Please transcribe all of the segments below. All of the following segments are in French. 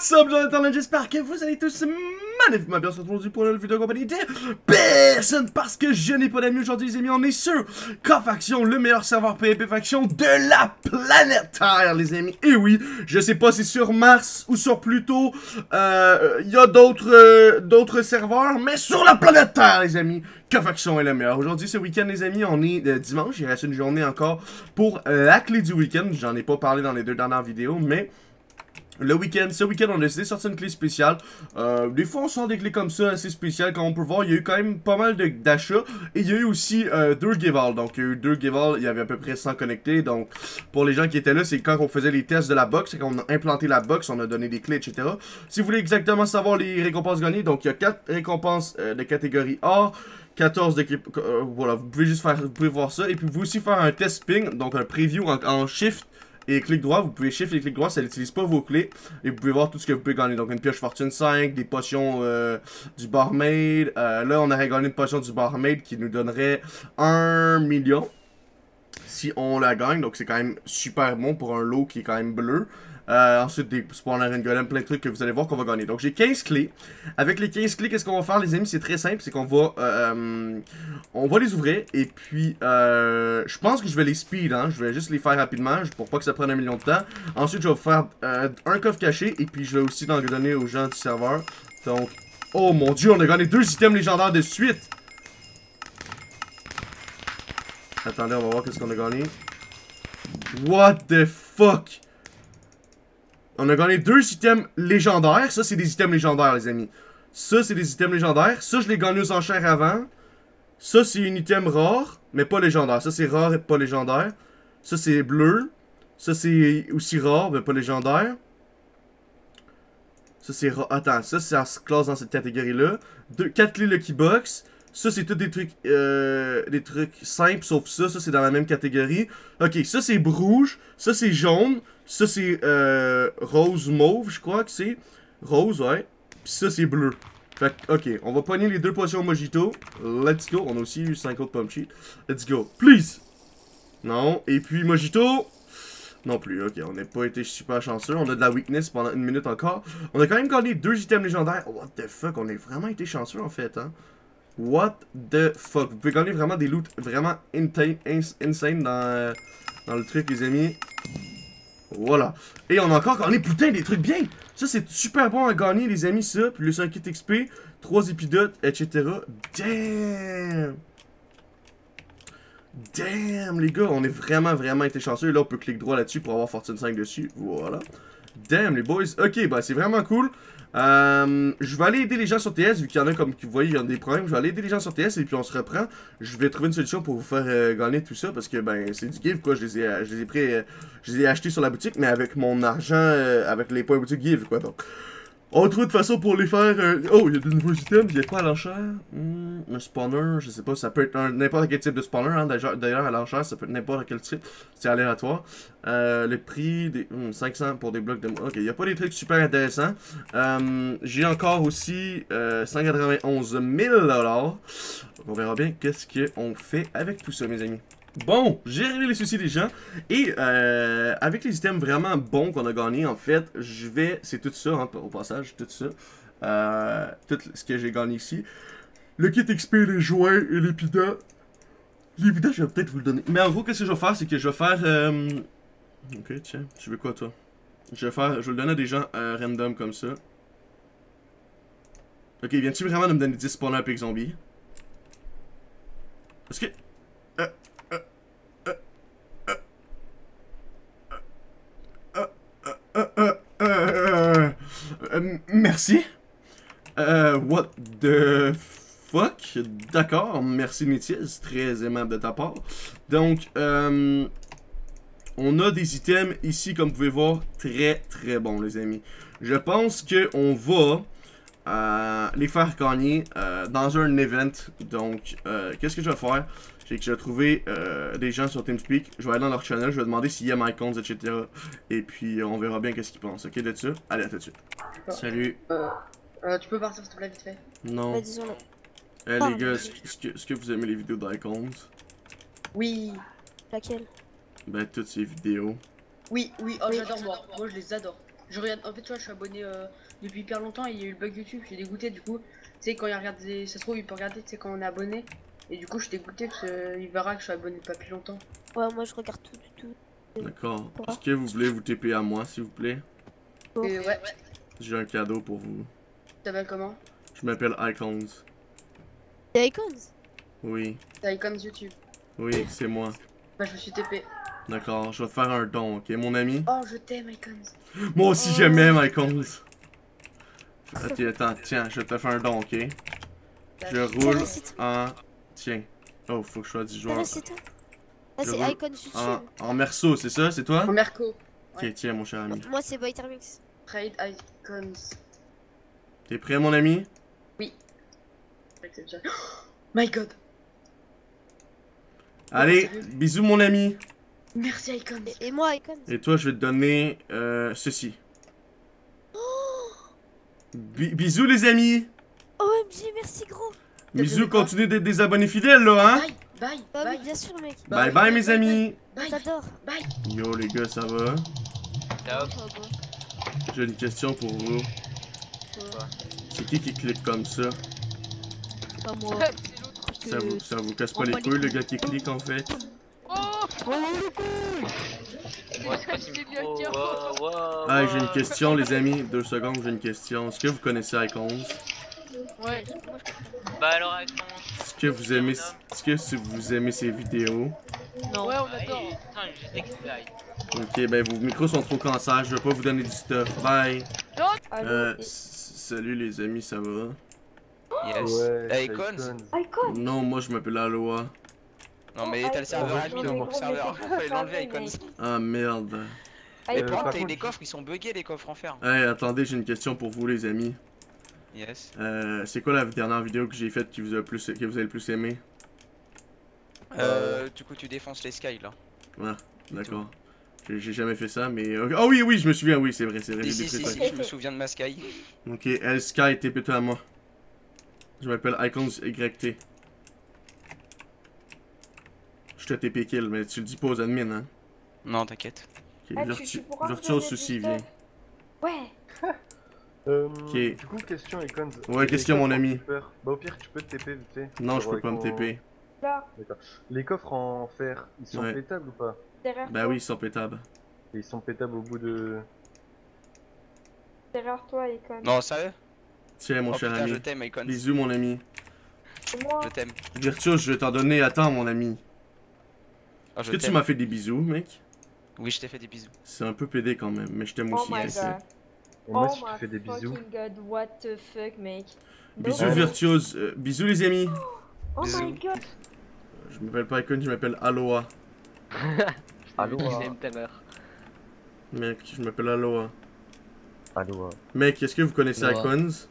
What's up, Jonathan? J'espère que vous allez tous magnifiquement bien se retrouver pour une vidéo compagnie de personne parce que je n'ai pas d'amis aujourd'hui, les amis. On est sur K-Faction, le meilleur serveur PvP Faction de la planète Terre, les amis. Et oui, je sais pas si sur Mars ou sur Pluto, euh, il y a d'autres euh, d'autres serveurs, mais sur la planète Terre, les amis, K-Faction est le meilleur. Aujourd'hui, ce week-end, les amis, on est euh, dimanche. Il reste une journée encore pour la clé du week-end. J'en ai pas parlé dans les deux dernières vidéos, mais le week-end, ce week-end, on a décidé de sortir une clé spéciale. Euh, des fois, on sort des clés comme ça, assez spéciales. Comme on peut voir, il y a eu quand même pas mal d'achats. Et il y a eu aussi euh, deux Gival. Donc, il y a eu deux Gival, il y avait à peu près 100 connectés. Donc, pour les gens qui étaient là, c'est quand on faisait les tests de la box. C'est quand on a implanté la box, on a donné des clés, etc. Si vous voulez exactement savoir les récompenses gagnées, donc il y a 4 récompenses euh, de catégorie A. 14 d'équipe, euh, voilà, vous pouvez juste faire, vous pouvez voir ça. Et puis, vous pouvez aussi faire un test ping, donc un preview en shift et clic droit, vous pouvez shift et clic droit, ça n'utilise pas vos clés. Et vous pouvez voir tout ce que vous pouvez gagner. Donc une pioche fortune 5, des potions euh, du barmaid. Euh, là, on aurait gagné une potion du barmaid qui nous donnerait 1 million. Si on la gagne, donc c'est quand même super bon pour un lot qui est quand même bleu. Euh, ensuite, des spawners and golem, plein de trucs que vous allez voir qu'on va gagner. Donc, j'ai 15 clés. Avec les 15 clés, qu'est-ce qu'on va faire, les amis? C'est très simple. C'est qu'on va... Euh, on va les ouvrir. Et puis, euh, je pense que je vais les speed. Hein. Je vais juste les faire rapidement pour pas que ça prenne un million de temps. Ensuite, je vais faire euh, un coffre caché. Et puis, je vais aussi en donner aux gens du serveur. Donc, oh mon dieu, on a gagné deux items légendaires de suite. Attendez, on va voir qu'est-ce qu'on a gagné. What the fuck? On a gagné deux items légendaires. Ça, c'est des items légendaires, les amis. Ça, c'est des items légendaires. Ça, je l'ai gagné aux enchères avant. Ça, c'est une item rare, mais pas légendaire. Ça, c'est rare et pas légendaire. Ça, c'est bleu. Ça, c'est aussi rare, mais pas légendaire. Ça, c'est rare. Attends, ça, ça se classe dans cette catégorie-là. 4 clés Lucky Box. Ça, c'est tout des trucs, euh, des trucs simples, sauf ça. Ça, c'est dans la même catégorie. Ok, ça, c'est rouge. Ça, c'est jaune. Ça, c'est euh, rose mauve, je crois que c'est. Rose, ouais. Puis ça, c'est bleu. Fait ok, on va pogner les deux potions mojito. Let's go. On a aussi eu 5 autres pommes Let's go. Please! Non. Et puis mojito? Non plus, ok, on n'a pas été super chanceux. On a de la weakness pendant une minute encore. On a quand même gagné deux items légendaires. What the fuck, on a vraiment été chanceux en fait, hein. What the fuck? Vous pouvez gagner vraiment des loots vraiment insane dans, dans le truc, les amis. Voilà. Et on a encore gagné, putain, des trucs bien. Ça, c'est super bon à gagner, les amis, ça. Plus un kit XP, 3 épidotes, etc. Damn. Damn, les gars, on est vraiment, vraiment été chanceux. Là, on peut cliquer droit là-dessus pour avoir Fortune 5 dessus. Voilà. Damn, les boys. Ok, bah, c'est vraiment cool. Euh, je vais aller aider les gens sur TS, vu qu'il y en a, comme vous voyez, il y a des problèmes. Je vais aller aider les gens sur TS et puis on se reprend. Je vais trouver une solution pour vous faire euh, gagner tout ça, parce que, ben, c'est du give, quoi. Je les ai, je les ai pris, euh, je les ai achetés sur la boutique, mais avec mon argent, avec les points boutique give, quoi. Donc, on trouve de façon pour les faire... Euh, oh, il y a de nouveaux items. Il y a quoi à l'enchère? Hmm, Un spawner, je sais pas. Ça peut être n'importe quel type de spawner. Hein. D'ailleurs, à l'enchère, ça peut être n'importe quel type. C'est aléatoire. Euh, le prix, des 500 hmm, pour des blocs de... Ok, il n'y a pas des trucs super intéressants. Euh, J'ai encore aussi 191 000 On verra bien qu'est-ce qu'on fait avec tout ça, mes amis. Bon, j'ai réglé les soucis des gens. Et euh, avec les items vraiment bons qu'on a gagnés, en fait, je vais... C'est tout ça, hein, au passage, tout ça. Euh, tout ce que j'ai gagné ici. Le kit XP, les joints et l'épida. L'épida, je vais peut-être vous le donner. Mais en gros, qu'est-ce que je vais faire, c'est que je vais faire... Euh... Ok, tiens, tu veux quoi, toi? Je vais faire... Je vais le donner à des gens euh, random comme ça. Ok, viens-tu vraiment de me donner 10 spawners avec zombie? Est-ce que... merci. Euh, what the fuck? D'accord, merci Métis, très aimable de ta part. Donc, euh, on a des items ici, comme vous pouvez voir, très très bons, les amis. Je pense qu'on va euh, les faire gagner euh, dans un event. Donc, euh, qu'est-ce que je vais faire? C'est que je vais trouver des gens sur TeamSpeak. Je vais aller dans leur channel, je vais demander s'il y a my etc. Et puis, on verra bien qu'est-ce qu'ils pensent. Ok, de ça? Allez, à tout de suite. Salut. tu peux partir s'il te plaît, vite fait? Non. Bah, disons Eh les gars, est-ce que, est que, vous aimez les vidéos d'Icons? Oui. Laquelle? Ben, toutes ces vidéos. Oui, oui, oh j'adore moi. Moi je les adore. Je regarde, en fait, tu vois, je suis abonné euh, depuis hyper longtemps et il y a eu le bug YouTube, j'ai dégoûté du coup. Tu sais, quand il regarde, des... ça se trouve, il peut regarder, tu sais, quand on est abonné. Et du coup, je suis dégoûté parce qu'il verra que je suis abonné pas plus longtemps. Ouais, moi je regarde tout du tout. D'accord. Est-ce que vous voulez vous TP à moi, s'il vous plaît? Et ouais, J'ai un cadeau pour vous. tu t'appelles comment? Je m'appelle Icons. C'est Icons Oui, T'as Icons YouTube. oui, c'est moi. Bah, je me suis TP. D'accord, je vais te faire un don, ok, mon ami? Oh, je t'aime, Icons. Moi aussi, Oh. je m'aime, Icons. Ok, attends, tiens, je vais te faire un don, ok? Je roule c'est en... Tiens. Oh, faut que je sois du joueur. Ah, c'est toi Ah, c'est Icons YouTube. En, en merceau, c'est ça, c'est toi? En Merco. Ok, tiens, mon cher ami. Moi c'est Vitermix. Trade Icons. T'es prêt, mon ami? Oh my god. Allez, bisous, mon ami. Merci, Icons. Et, et moi Icons. Et toi, je vais te donner euh, ceci. Bi- bisous, les amis. OMG, merci gros. Bisous, continuez d'être des abonnés fidèles, là, hein Bye, bye, Bah bye, bien sûr, mec. Bye bye, bye, mes bye, amis. bye, J'adore. bye. Yo, les gars, ça va? J'ai une question pour vous. C'est qui qui clique comme ça? Pas moi. ça vous, ça vous casse pas les les couilles, le gars qui clique, en fait Ouais, quoi ce micro Wow, wow, Ah, j'ai une question, les amis. Deux secondes, j'ai une question. Est-ce que vous connaissez Icons? Ouais. Bah alors, avec Est-ce que vous aimez, est-ce que si vous aimez ces vidéos? Non. Ouais, on Ah, adore. Putain. Ok, ben vos micros sont trop cancer, je vais pas vous donner du stuff. Bye. Euh, salut les amis, ça va? Yes. Ouais, Icons. Icons Non, moi je m'appelle Aloha. Non mais t'as le serveur admin dans mon serveur, fallait l'enlever Icons. Ah merde. Et par contre, t'as- les coffres ils sont buggés les coffres en fer. Hey, attendez, j'ai une question pour vous les amis. Yes. Euh, c'est quoi la dernière vidéo que j'ai faite qui vous a plus, que vous avez le plus aimé? Euh, du coup tu défonces les sky là. D'accord. J'ai jamais fait ça, mais. Ah oui, oui, je me souviens, oui, c'est vrai, c'est vrai, Si j'ai si des si, trucs. si, je me souviens de ma sky. Ok, Sky, t'es plutôt à moi. Je m'appelle Icons YT. Je te TP kill, mais tu le dis pas aux admins, hein? Non t'inquiète. Ok, Ah, Virtu- souci, stuff Ouais. Euh, Ok. Du coup, question Icons. Ouais, question, mon ami? Bah, au pire, tu peux te TP vite fait. Non, je peux pas me TP. Là, Les coffres en fer, ils sont Ouais. pétables ou pas? Derrière Bah toi. oui, ils sont pétables. Et Ils sont pétables au bout de. Derrière toi, Icon. Non sérieux? Tiens, mon Oh cher putain je ami. t'aime Icons. Bisous, mon ami. Je t'aime. Virtuose, je vais t'en donner. Attends, mon ami. Oh, Est-ce je que tu m'as fait des bisous, mec? Oui je t'ai fait des bisous. C'est un peu pédé quand même, mais je t'aime oh aussi. my sais. god. Et moi, oh si je my te fais des bisous. fucking god, what the fuck, mec. Bisous, No. Virtuose. Euh, bisous, les amis. Oh Bisous. my god. Je m'appelle pas Icon, je m'appelle Aloha. Allô, Je l'aime ta mère. Mec, je m'appelle Aloha. euh, Mec, est-ce que vous connaissez Aloha. Icons?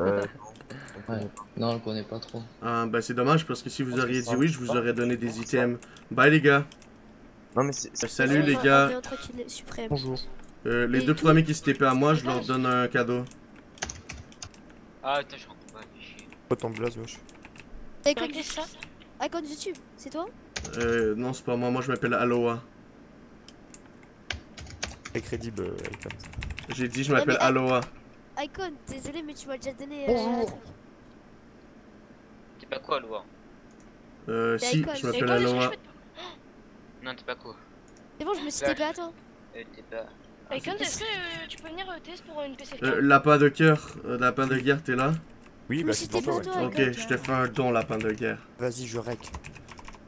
Euh, Ouais. Non, on le connaît pas trop. Ah, bah c'est dommage parce que si vous auriez dit oui, je vous aurais donné des items. Bye les gars. Non, mais c'est. Euh, Salut les gars. Bonjour. Euh, les Et deux tout- premiers qui se TP à moi, je leur donne un cadeau. Ah, putain, je rentre pas. Pas ton blaze, wesh. Ça? Icons YouTube, c'est toi? Euh, non, c'est pas moi, moi je m'appelle Aloha. Très crédible, euh, Icons. J'ai dit je m'appelle mais- Aloha. Icon, désolé, mais tu m'as déjà donné. Bonjour. un truc. T'es pas quoi, Loa Euh, si, Icon. je m'appelle je Non, t'es pas quoi C'est bon, je me suis. TP à toi. Euh, t'es pas. Icon, est-ce que euh, tu peux venir euh, test pour une PC Euh, lapin de cœur, euh, lapin de guerre, t'es là? Oui, bah c'est pour toi, à ouais. toi. Ok, je te fais un don, lapin de guerre. Vas-y, je rec.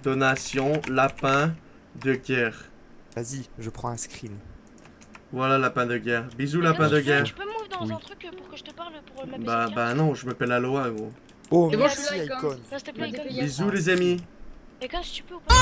Donation, lapin de guerre. Vas-y, je prends un screen. Voilà, lapin de guerre. Bisous, lapin de guerre. Tu peux move dans Oui. un truc pour que je te parle pour ma PC Bah, bah non, je m'appelle Aloha, gros. Oh, Et moi, je merci. Icon. Bisous, les amis. Icon, si tu peux ou pas